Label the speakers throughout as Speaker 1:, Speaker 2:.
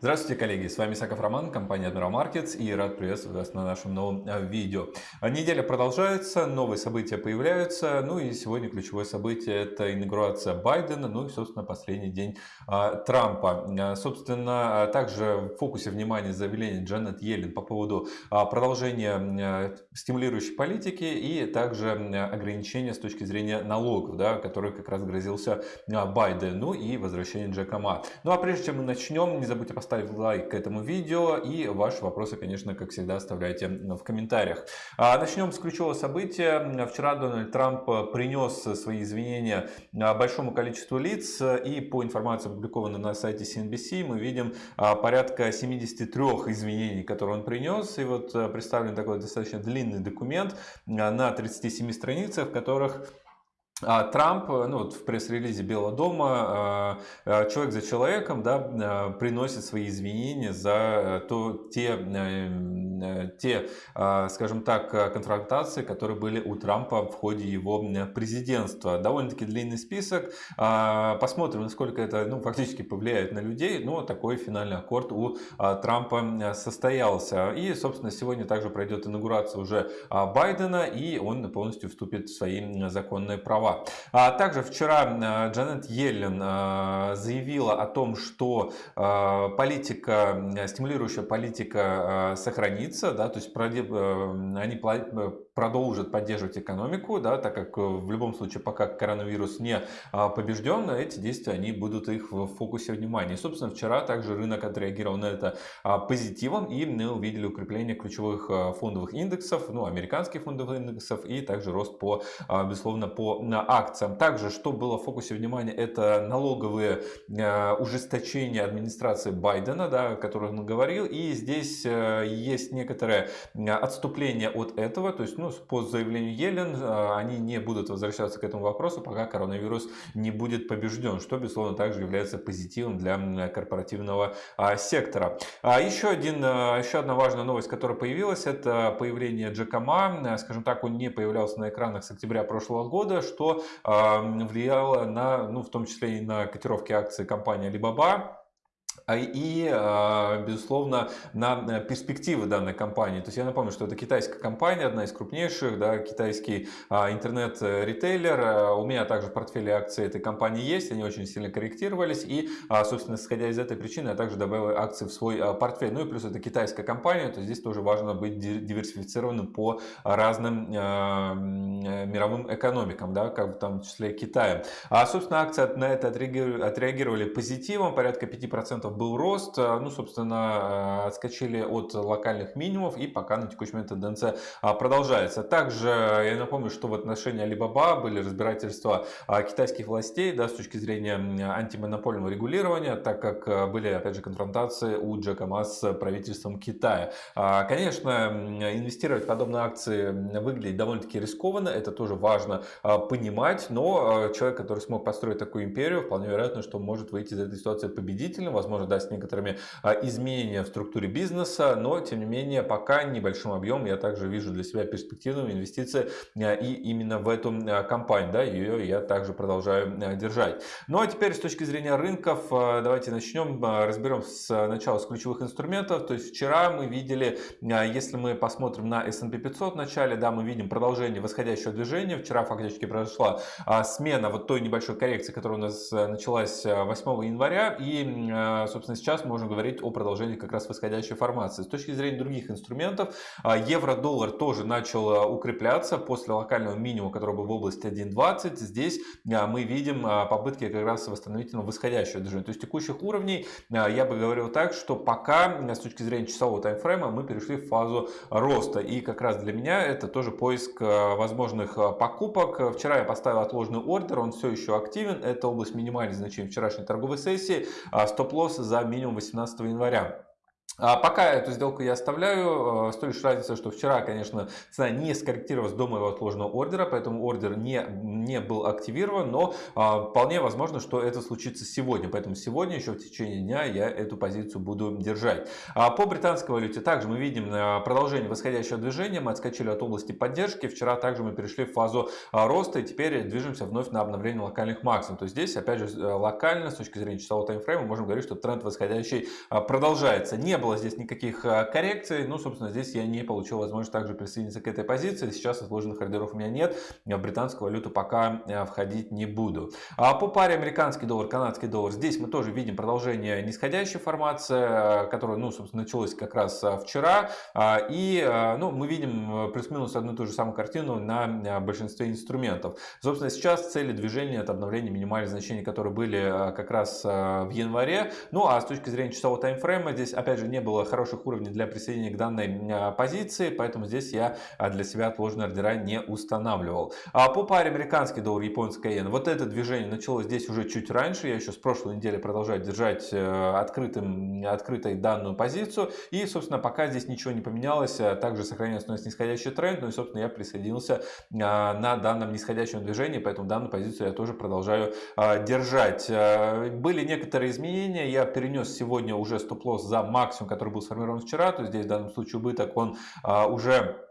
Speaker 1: Здравствуйте, коллеги! С вами Саков Роман, компания Admiral Markets и рад приветствовать вас на нашем новом э, видео. Неделя продолжается, новые события появляются, ну и сегодня ключевое событие это инаугурация Байдена, ну и собственно последний день а, Трампа. А, собственно, также в фокусе внимания заявление Джанет Йеллен по поводу а, продолжения стимулирующей политики и также ограничения с точки зрения налогов, да, который как раз грозился Байдену, ну и возвращение Джека Ма. Ну а прежде чем мы начнем, не забудьте поставить поставить лайк к этому видео и ваши вопросы, конечно, как всегда, оставляйте в комментариях. А, начнем с ключевого события. Вчера Дональд Трамп принес свои извинения большому количеству лиц и по информации, опубликованной на сайте CNBC, мы видим а, порядка 73 извинений, которые он принес. И вот представлен такой достаточно длинный документ на 37 страницах, в которых а Трамп, э, ну вот в пресс-релизе Белого дома, э, э, человек за человеком, да, приносит свои извинения за то, те, те, скажем так, конфронтации, которые были у Трампа в ходе его президентства. Довольно-таки длинный список. Посмотрим, насколько это ну, фактически повлияет на людей. Но такой финальный аккорд у Трампа состоялся. И, собственно, сегодня также пройдет инаугурация уже Байдена, и он полностью вступит в свои законные права слова. А также вчера э, Джанет Йеллен э, заявила о том, что э, политика, стимулирующая политика сохранится, да, то есть они продолжат поддерживать экономику, да, так как в любом случае, пока коронавирус не побежден, эти действия они будут их в фокусе внимания. И, собственно, вчера также рынок отреагировал на это позитивом, и мы увидели укрепление ключевых фондовых индексов, ну, американских фондовых индексов, и также рост по, безусловно, по акциям. Также, что было в фокусе внимания, это налоговые э, ужесточения администрации Байдена, да, о которых он говорил. И здесь э, есть некоторое отступление от этого. То есть, ну, по заявлению Елен, э, они не будут возвращаться к этому вопросу, пока коронавирус не будет побежден, что, безусловно, также является позитивом для корпоративного а, сектора. А еще, один, еще одна важная новость, которая появилась, это появление Джека Ма. Скажем так, он не появлялся на экранах с октября прошлого года, что влияло на, ну, в том числе и на котировки акций компании Alibaba. А, и, а, безусловно, на перспективы данной компании. То есть я напомню, что это китайская компания, одна из крупнейших, да, китайский а, интернет-ритейлер. У меня также в портфеле акций этой компании есть, они очень сильно корректировались. И, собственно, исходя из этой причины, я также добавил акции в свой портфель. Ну и плюс это китайская компания, то здесь тоже важно быть диверсифицированным по разным мировым экономикам, да, как в том числе Китая. А, собственно, акции на это отреагировали позитивом, порядка 5% был рост, э, ну, собственно, э, отскочили от локальных минимумов и пока на текущий момент тенденция а, продолжается. Также я напомню, что в отношении Alibaba были разбирательства а, китайских властей да, с точки зрения антимонопольного регулирования, так как э, были, опять же, конфронтации у Джека Ма с правительством Китая. А, конечно, инвестировать в подобные акции выглядит довольно-таки рискованно, это тоже важно понимать, но человек, который смог построить такую империю, вполне вероятно, что может выйти из этой ситуации победителем, возможно, да, с некоторыми а, изменениями в структуре бизнеса, но тем не менее пока небольшим объем я также вижу для себя перспективную инвестиции а, и именно в эту а, компанию, да, ее я также продолжаю держать. Ну а теперь с точки зрения рынков, давайте начнем, разберем с начала с ключевых инструментов. То есть вчера мы видели, если мы посмотрим на S&P 500 в начале, да, мы видим продолжение восходящего движения. Вчера фактически произошла смена вот той небольшой коррекции, которая у нас началась 8 января и, собственно, сейчас можно говорить о продолжении как раз восходящей формации. С точки зрения других инструментов, а, евро-доллар тоже начал а, укрепляться после локального минимума, который был в области 1.20. Здесь а, мы видим попытки как раз восстановительного восходящего движения. То есть текущих уровней я бы говорил так, что пока с точки зрения часового таймфрейма мы перешли в фазу роста. И как раз для меня это тоже поиск возможных покупок. Вчера я поставил отложенный ордер, он все еще активен. Это область минимальных значений вчерашней торговой сессии. Стоп-лосс за минимум 18 января. А пока эту сделку я оставляю, э, с той лишь разницей, что вчера, конечно, цена не скорректировалась до моего отложенного ордера, поэтому ордер не, не был активирован, но вполне возможно, что это случится сегодня. Поэтому сегодня еще в течение дня я эту позицию буду держать. По британской валюте также мы видим продолжение восходящего движения. Мы отскочили от области поддержки. Вчера также мы перешли в фазу роста и теперь движемся вновь на обновление локальных максимумов. То есть здесь, опять же, локально, с точки зрения часового таймфрейма, можем говорить, что тренд восходящий продолжается. Не было здесь никаких коррекций. Ну, собственно, здесь я не получил возможность также присоединиться к этой позиции. Сейчас отложенных ордеров у меня нет. В британскую валюту пока входить не буду. По паре американский доллар, канадский доллар. Здесь мы тоже видим продолжение нисходящей формации, которая, ну, собственно, началась как раз вчера. И, ну, мы видим плюс-минус одну и ту же самую картину на большинстве инструментов. Собственно, сейчас цели движения это обновление минимальных значений, которые были как раз в январе. Ну, а с точки зрения часового таймфрейма, здесь, опять же, не было хороших уровней для присоединения к данной позиции, поэтому здесь я для себя отложенные ордера не устанавливал. А по паре американский доллар, японская иена, вот это движение началось здесь уже чуть раньше, я еще с прошлой недели продолжаю держать э, открытым, открытой данную позицию, и, собственно, пока здесь ничего не поменялось, э, также сохраняется у нас нисходящий тренд, ну и, собственно, я присоединился а, на данном нисходящем движении, поэтому данную позицию я тоже продолжаю а, держать. Э, были некоторые изменения, я перенес сегодня уже стоп-лосс за максимум, который был сформирован вчера, то здесь в данном случае убыток, он а, уже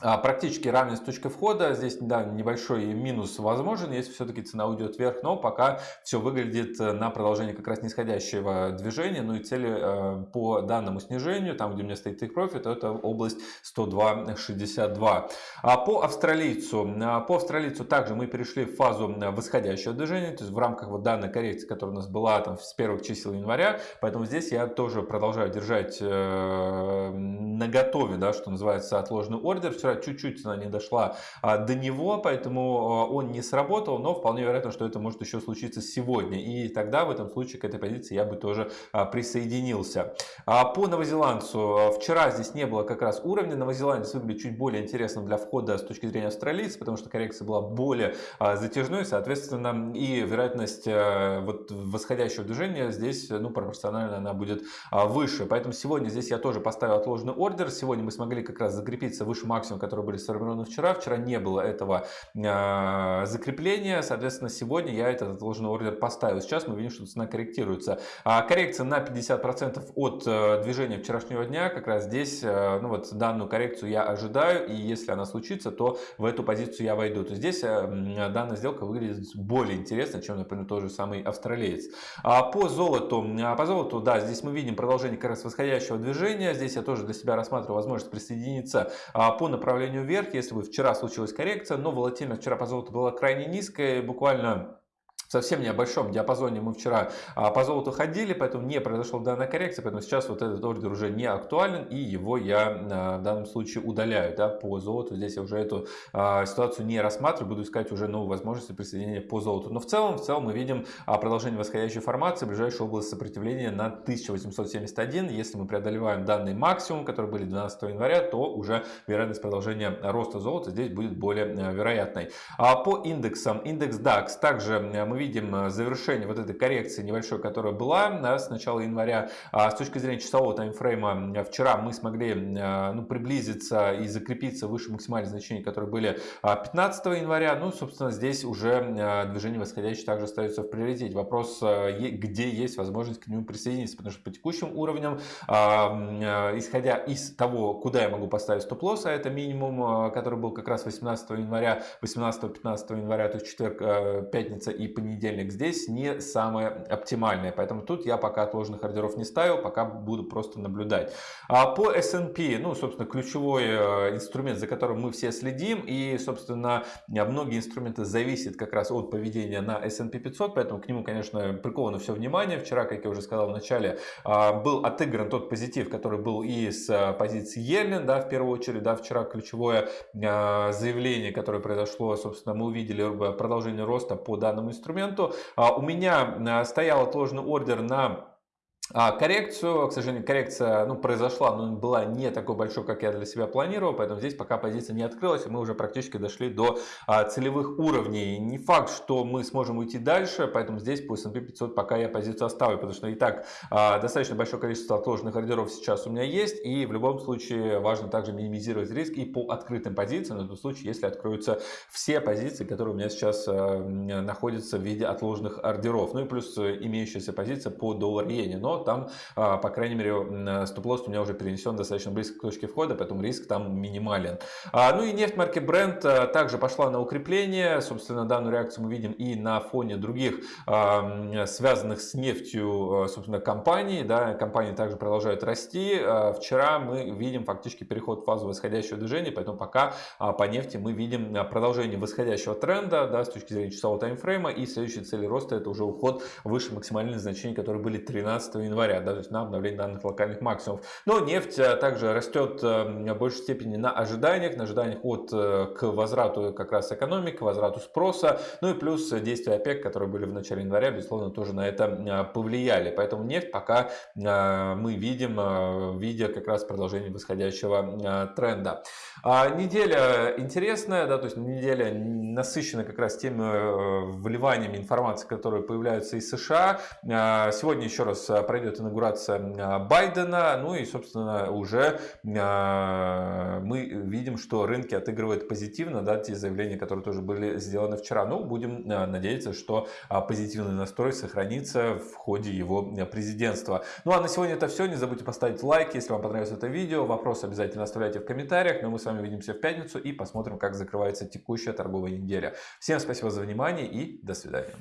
Speaker 1: практически равен с точкой входа. Здесь да, небольшой минус возможен, если все-таки цена уйдет вверх, но пока все выглядит э, на продолжение как раз нисходящего движения. Ну и цели э, по данному снижению, там где у меня стоит take profit, это область 102.62. А по австралийцу, а, по австралийцу также мы перешли в фазу восходящего движения, то есть в рамках вот данной коррекции, которая у нас была там с первых чисел января, поэтому здесь я тоже продолжаю держать э, на готове, да, что называется, отложенный ордер вчера чуть-чуть цена не дошла а, до него, поэтому а, он не сработал, но вполне вероятно, что это может еще случиться сегодня. И тогда в этом случае к этой позиции я бы тоже а, присоединился. По новозеландцу. Вчера здесь не было как раз уровня. Новозеландец выглядит чуть более интересным для входа с точки зрения австралийца, потому что коррекция была более затяжной, соответственно, и вероятность вот восходящего движения здесь ну, пропорционально она будет выше. Поэтому сегодня здесь я тоже поставил отложенный ордер. Сегодня мы смогли как раз закрепиться выше максимума максимум, которые были сформированы вчера. Вчера не было этого э, закрепления, соответственно, сегодня я этот отложенный ордер поставил. Сейчас мы видим, что цена корректируется. А коррекция на 50% от э, движения вчерашнего дня, как раз здесь, э, ну вот данную коррекцию я ожидаю, и если она случится, то в эту позицию я войду. То здесь э, данная сделка выглядит более интересно, чем, например, тот же самый австралиец. А по золоту, по золоту, да, здесь мы видим продолжение как раз восходящего движения. Здесь я тоже для себя рассматриваю возможность присоединиться по направлению направлению вверх, если бы вчера случилась коррекция, но волатильность вчера по золоту была крайне низкая, буквально в совсем небольшом диапазоне мы вчера а, по золоту ходили, поэтому не произошла данная коррекция, поэтому сейчас вот этот ордер уже не актуален и его я а, в данном случае удаляю да, по золоту. Здесь я уже эту а, ситуацию не рассматриваю, буду искать уже новые возможности присоединения по золоту. Но в целом, в целом мы видим продолжение восходящей формации, ближайшая область сопротивления на 1871. Если мы преодолеваем данный максимум, который были 12 января, то уже вероятность продолжения роста золота здесь будет более вероятной. По индексам, индекс DAX также мы видим э, завершение вот этой коррекции небольшой, которая была да, с начала января. А с точки зрения часового таймфрейма, вчера мы смогли э, ну, приблизиться и закрепиться выше максимальных значений, которые были 15 а, января. Ну, собственно, здесь уже э, движение восходящее также остается в приоритете. Вопрос, где есть возможность к нему присоединиться, потому что по текущим уровням, а, исходя из того, куда я могу поставить стоп-лосс, а это минимум, который был как раз 18 января, 18-15 января, то есть четверг, пятница и понедельник, понедельник здесь не самое оптимальное. Поэтому тут я пока отложенных ордеров не ставил, пока буду просто наблюдать. А по S&P, ну, собственно, ключевой э, инструмент, за которым мы все следим. И, собственно, многие инструменты зависят как раз от поведения на S&P 500. Поэтому к нему, конечно, приковано все внимание. Вчера, как я уже сказал в начале, а, был отыгран тот позитив, который был и с э, позиции Елен, да, в первую очередь, да, вчера ключевое а, заявление, которое произошло, собственно, мы увидели продолжение роста по данному инструменту инструменту. А, у меня а, стоял отложенный ордер на А коррекцию, к сожалению, коррекция ну, произошла, но была не такой большой, как я для себя планировал, поэтому здесь пока позиция не открылась, и мы уже практически дошли до а, целевых уровней. Не факт, что мы сможем уйти дальше, поэтому здесь по S&P 500 пока я позицию оставлю, потому что и так а, достаточно большое количество отложенных ордеров сейчас у меня есть, и в любом случае важно также минимизировать риск и по открытым позициям, на тот случай, если откроются все позиции, которые у меня сейчас а, находятся в виде отложенных ордеров. Ну и плюс имеющаяся позиция по доллар-иене, но там, а, по крайней мере, стоп-лосс у меня уже перенесен достаточно близко к точке входа, поэтому риск там минимален. А, ну и нефть марки Brent а, также пошла на укрепление. Собственно, данную реакцию мы видим и на фоне других связанных с нефтью, собственно, компаний. Да, компании также продолжают расти. Вчера мы видим фактически переход в фазу восходящего движения, поэтому пока по нефти мы видим продолжение восходящего тренда да, с точки зрения часового таймфрейма. И следующие цели роста это уже уход выше максимальных значений, которые были 13 января, да, то есть на обновление данных локальных максимумов. Но нефть э, также растет э, в большей степени на ожиданиях, на ожиданиях от э, к возврату как раз экономики, к возврату спроса, ну и плюс действия ОПЕК, которые были в начале января, безусловно, тоже на это повлияли. Поэтому нефть пока мы видим, видя как раз продолжение восходящего тренда. А неделя интересная, да, то есть неделя насыщена как раз теми вливаниями информации, которые появляются из США. Сегодня еще раз пройдет инаугурация а, Байдена. Ну и, собственно, уже а, мы видим, что рынки отыгрывают позитивно, да, те заявления, которые тоже были сделаны вчера. Ну, будем а, надеяться, что позитивный настрой сохранится в ходе его президентства. Ну, а на сегодня это все. Не забудьте поставить лайк, если вам понравилось это видео. Вопросы обязательно оставляйте в комментариях. Но мы с вами увидимся в пятницу и посмотрим, как закрывается текущая торговая неделя. Всем спасибо за внимание и до свидания.